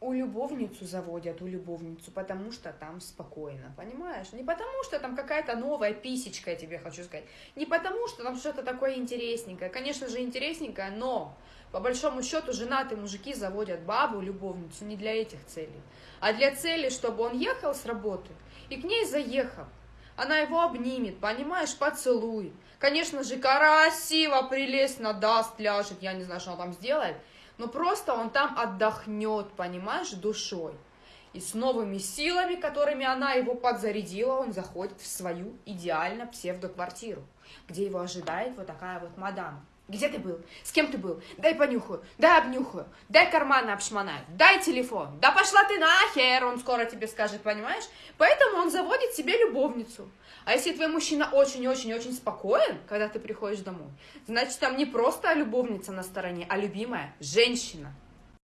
у любовницу заводят, у любовницу, потому что там спокойно, понимаешь? Не потому что там какая-то новая писечка, я тебе хочу сказать. Не потому что там что-то такое интересненькое. Конечно же, интересненькое, но по большому счету женатые мужики заводят бабу, любовницу не для этих целей, а для цели, чтобы он ехал с работы и к ней заехал. Она его обнимет, понимаешь, поцелует. Конечно же, красиво, прелестно даст, ляжет, я не знаю, что он там сделает – но просто он там отдохнет, понимаешь, душой. И с новыми силами, которыми она его подзарядила, он заходит в свою идеально псевдоквартиру, где его ожидает вот такая вот мадам. Где ты был? С кем ты был? Дай понюхаю, дай обнюхаю, дай карманы обшмонаю, дай телефон. Да пошла ты нахер, он скоро тебе скажет, понимаешь? Поэтому он заводит себе любовницу. А если твой мужчина очень-очень-очень спокоен, когда ты приходишь домой, значит, там не просто любовница на стороне, а любимая женщина.